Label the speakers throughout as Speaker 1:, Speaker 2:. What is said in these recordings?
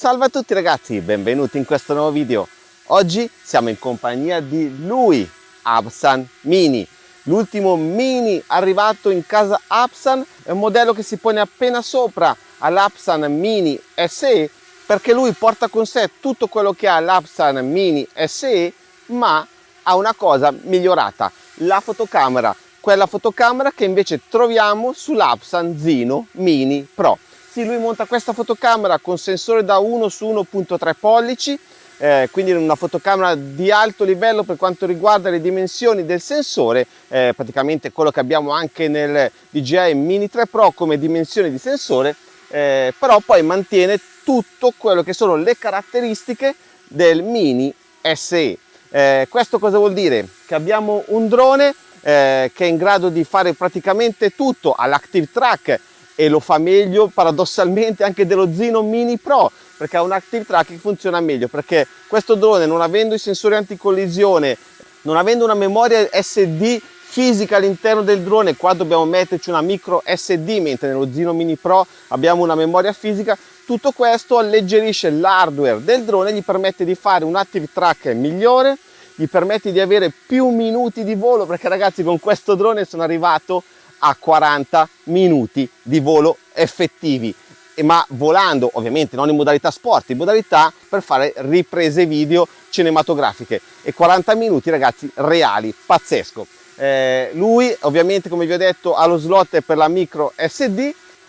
Speaker 1: Salve a tutti ragazzi, benvenuti in questo nuovo video. Oggi siamo in compagnia di lui, Absan Mini. L'ultimo Mini arrivato in casa Absan è un modello che si pone appena sopra all'Absan Mini SE perché lui porta con sé tutto quello che ha l'Absan Mini SE ma ha una cosa migliorata, la fotocamera, quella fotocamera che invece troviamo sull'Absan Zino Mini Pro. Sì, lui monta questa fotocamera con sensore da 1 su 1.3 pollici, eh, quindi una fotocamera di alto livello per quanto riguarda le dimensioni del sensore, eh, praticamente quello che abbiamo anche nel DJI Mini 3 Pro come dimensioni di sensore, eh, però poi mantiene tutto quello che sono le caratteristiche del Mini SE. Eh, questo cosa vuol dire? Che abbiamo un drone eh, che è in grado di fare praticamente tutto all'Active Track e lo fa meglio paradossalmente anche dello Zino Mini Pro perché ha un Active Track che funziona meglio perché questo drone non avendo i sensori anticollisione non avendo una memoria SD fisica all'interno del drone qua dobbiamo metterci una micro SD mentre nello Zino Mini Pro abbiamo una memoria fisica tutto questo alleggerisce l'hardware del drone gli permette di fare un Active Track migliore gli permette di avere più minuti di volo perché ragazzi con questo drone sono arrivato a 40 minuti di volo effettivi. Ma volando ovviamente non in modalità sport in modalità per fare riprese video cinematografiche. E 40 minuti ragazzi reali pazzesco. Eh, lui ovviamente come vi ho detto ha lo slot per la micro SD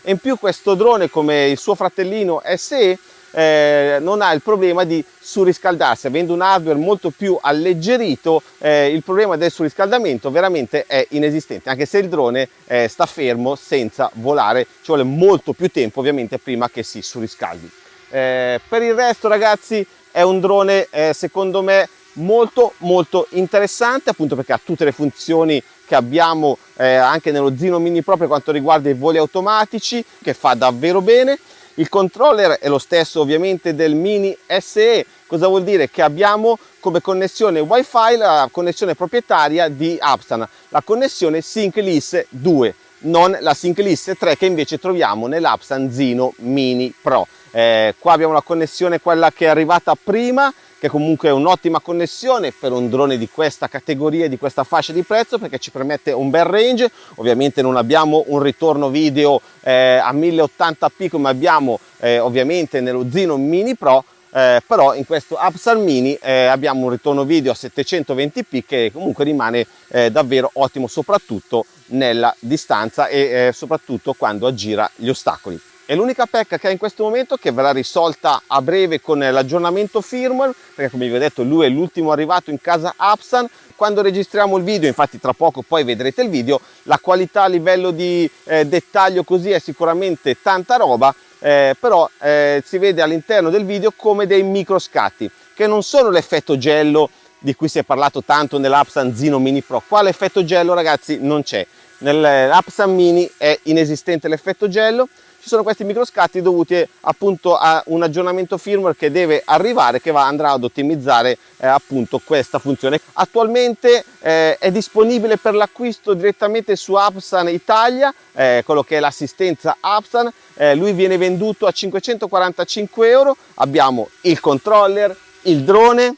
Speaker 1: e in più questo drone come il suo fratellino SE eh, non ha il problema di surriscaldarsi. Avendo un hardware molto più alleggerito eh, il problema del surriscaldamento veramente è inesistente anche se il drone eh, sta fermo senza volare ci vuole molto più tempo ovviamente prima che si surriscaldi. Eh, per il resto ragazzi è un drone eh, secondo me molto molto interessante appunto perché ha tutte le funzioni che abbiamo eh, anche nello Zino Mini Pro per quanto riguarda i voli automatici che fa davvero bene il controller è lo stesso ovviamente del Mini SE, cosa vuol dire? Che abbiamo come connessione Wi-Fi la connessione proprietaria di Apstan, la connessione SyncLIS 2, non la SyncLIS 3 che invece troviamo nell'Apstan Zino Mini Pro. Eh, qua abbiamo la connessione quella che è arrivata prima che comunque è un'ottima connessione per un drone di questa categoria, di questa fascia di prezzo perché ci permette un bel range, ovviamente non abbiamo un ritorno video eh, a 1080p come abbiamo eh, ovviamente nello Zino Mini Pro, eh, però in questo Upsal Mini eh, abbiamo un ritorno video a 720p che comunque rimane eh, davvero ottimo soprattutto nella distanza e eh, soprattutto quando aggira gli ostacoli. È l'unica pecca che ha in questo momento che verrà risolta a breve con l'aggiornamento firmware, perché come vi ho detto lui è l'ultimo arrivato in casa Apsan. Quando registriamo il video, infatti tra poco poi vedrete il video, la qualità a livello di eh, dettaglio così è sicuramente tanta roba, eh, però eh, si vede all'interno del video come dei micro scatti, che non sono l'effetto gello di cui si è parlato tanto nell'Apsan Zino Mini Pro. Qua l'effetto gello ragazzi non c'è, nell'Apsan Mini è inesistente l'effetto gello, ci sono questi microscatti dovuti appunto a un aggiornamento firmware che deve arrivare che va, andrà ad ottimizzare eh, appunto questa funzione. Attualmente eh, è disponibile per l'acquisto direttamente su Appsan Italia eh, quello che è l'assistenza Appsan eh, lui viene venduto a 545 euro. Abbiamo il controller il drone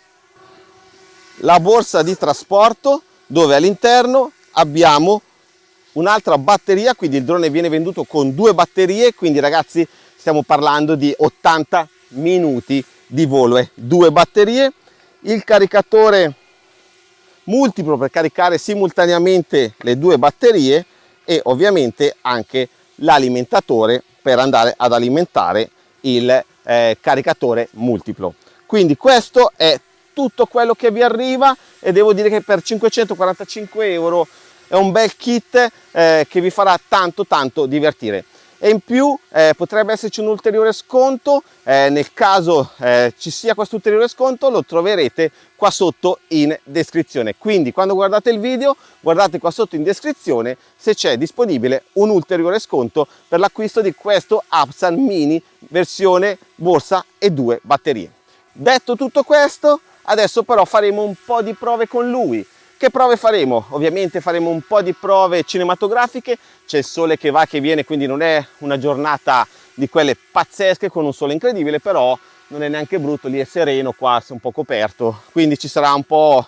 Speaker 1: la borsa di trasporto dove all'interno abbiamo un'altra batteria quindi il drone viene venduto con due batterie quindi ragazzi stiamo parlando di 80 minuti di volo eh. due batterie il caricatore multiplo per caricare simultaneamente le due batterie e ovviamente anche l'alimentatore per andare ad alimentare il eh, caricatore multiplo quindi questo è tutto quello che vi arriva e devo dire che per 545 euro è un bel kit eh, che vi farà tanto tanto divertire. E in più eh, potrebbe esserci un ulteriore sconto. Eh, nel caso eh, ci sia questo ulteriore sconto lo troverete qua sotto in descrizione. Quindi quando guardate il video guardate qua sotto in descrizione se c'è disponibile un ulteriore sconto per l'acquisto di questo Apsan Mini versione borsa e due batterie. Detto tutto questo adesso però faremo un po' di prove con lui che prove faremo? Ovviamente faremo un po' di prove cinematografiche, c'è il sole che va che viene, quindi non è una giornata di quelle pazzesche con un sole incredibile, però non è neanche brutto, lì è sereno, qua è un po' coperto, quindi ci sarà un po'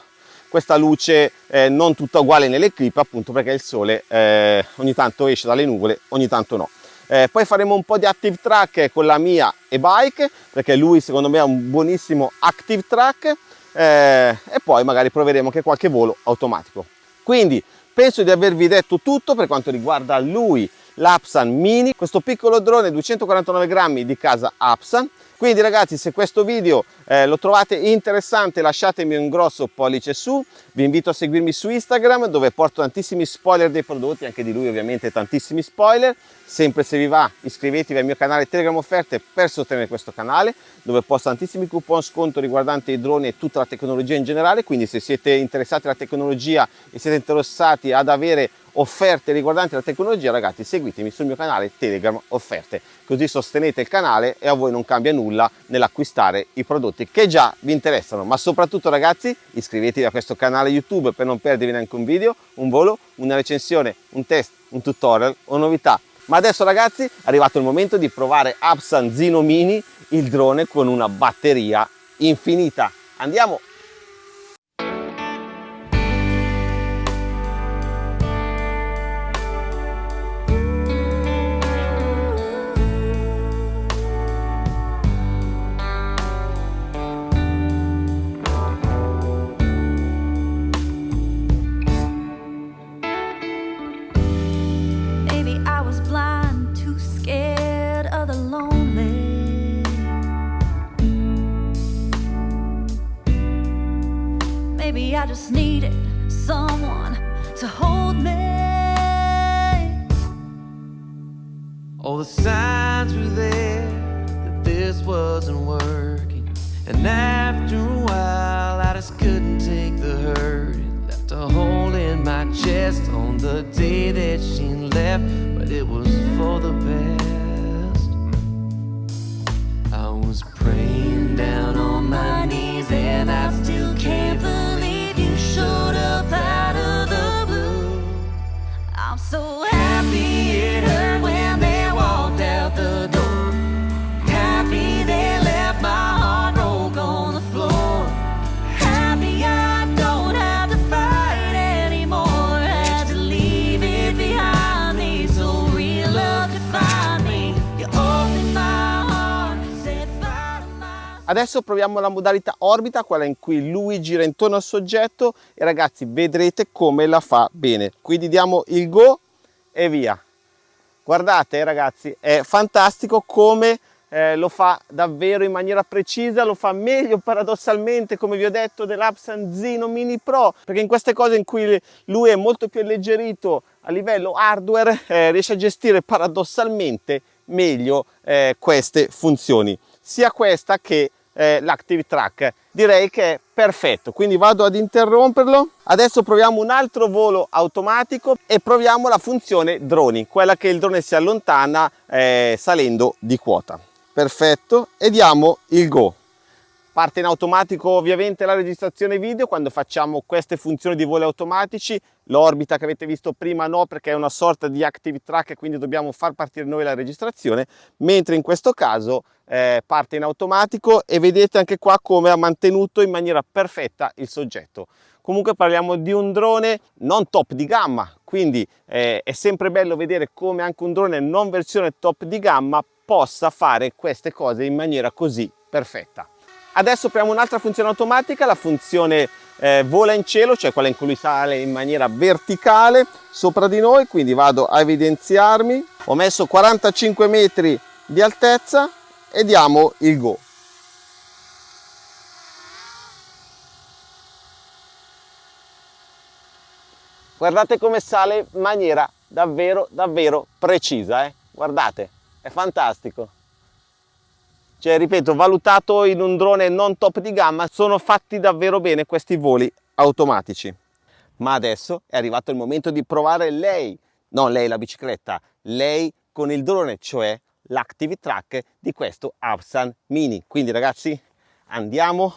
Speaker 1: questa luce eh, non tutta uguale nelle clip appunto perché il sole eh, ogni tanto esce dalle nuvole, ogni tanto no. Eh, poi faremo un po' di active track con la mia e-bike perché lui secondo me ha un buonissimo active track eh, e poi magari proveremo anche qualche volo automatico. Quindi penso di avervi detto tutto per quanto riguarda lui, l'Apsan Mini, questo piccolo drone 249 grammi di casa Apsan. Quindi ragazzi se questo video eh, lo trovate interessante lasciatemi un grosso pollice su, vi invito a seguirmi su Instagram dove porto tantissimi spoiler dei prodotti, anche di lui ovviamente tantissimi spoiler, sempre se vi va iscrivetevi al mio canale Telegram Offerte per sostenere questo canale dove posto tantissimi coupon sconto riguardanti i droni e tutta la tecnologia in generale, quindi se siete interessati alla tecnologia e siete interessati ad avere offerte riguardanti la tecnologia ragazzi seguitemi sul mio canale Telegram offerte così sostenete il canale e a voi non cambia nulla nell'acquistare i prodotti che già vi interessano. Ma soprattutto ragazzi iscrivetevi a questo canale YouTube per non perdervi neanche un video un volo una recensione un test un tutorial o novità. Ma adesso ragazzi è arrivato il momento di provare Apsan Zino Mini il drone con una batteria infinita. Andiamo
Speaker 2: just needed someone to hold me. All the signs were there that this wasn't working. And after a while, I just couldn't take the hurt. Left a hole in my chest on the day that she left, but it was for the best.
Speaker 1: Adesso proviamo la modalità orbita, quella in cui lui gira intorno al soggetto e ragazzi vedrete come la fa bene. Quindi diamo il go e via. Guardate ragazzi, è fantastico come eh, lo fa davvero in maniera precisa, lo fa meglio paradossalmente come vi ho detto dell'Apsan Zino Mini Pro perché in queste cose in cui lui è molto più alleggerito a livello hardware eh, riesce a gestire paradossalmente meglio eh, queste funzioni sia questa che eh, l'Active Track. Direi che è perfetto, quindi vado ad interromperlo. Adesso proviamo un altro volo automatico e proviamo la funzione droni, quella che il drone si allontana eh, salendo di quota. Perfetto, e diamo il go. Parte in automatico ovviamente la registrazione video quando facciamo queste funzioni di voli automatici. L'orbita che avete visto prima no perché è una sorta di active track e quindi dobbiamo far partire noi la registrazione, mentre in questo caso eh, parte in automatico e vedete anche qua come ha mantenuto in maniera perfetta il soggetto. Comunque parliamo di un drone non top di gamma, quindi eh, è sempre bello vedere come anche un drone non versione top di gamma possa fare queste cose in maniera così perfetta. Adesso apriamo un'altra funzione automatica, la funzione eh, vola in cielo, cioè quella in cui sale in maniera verticale sopra di noi, quindi vado a evidenziarmi. Ho messo 45 metri di altezza e diamo il go. Guardate come sale in maniera davvero davvero precisa, eh? guardate, è fantastico cioè ripeto valutato in un drone non top di gamma sono fatti davvero bene questi voli automatici. Ma adesso è arrivato il momento di provare lei non lei la bicicletta lei con il drone cioè l'active track di questo Absan Mini. Quindi ragazzi andiamo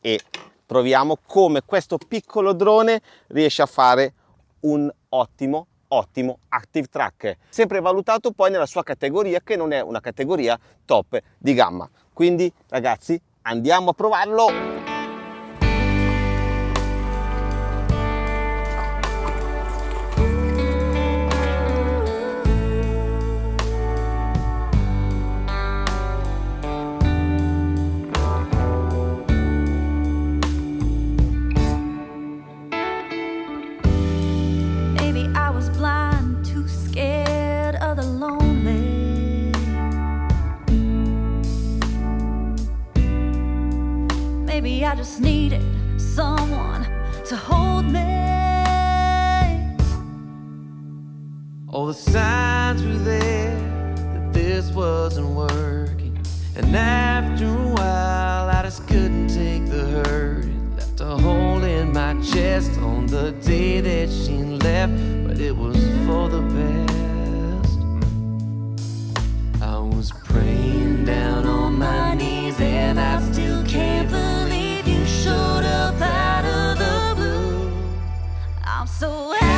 Speaker 1: e proviamo come questo piccolo drone riesce a fare un ottimo ottimo Active Track, sempre valutato poi nella sua categoria che non è una categoria top di gamma. Quindi ragazzi andiamo a provarlo!
Speaker 3: I just needed someone to hold me.
Speaker 2: All the signs were there that this wasn't working. And after a while, I just couldn't take the hurt. It left a hole in my chest on the day that she left, but it was for the best. I was praying down
Speaker 3: so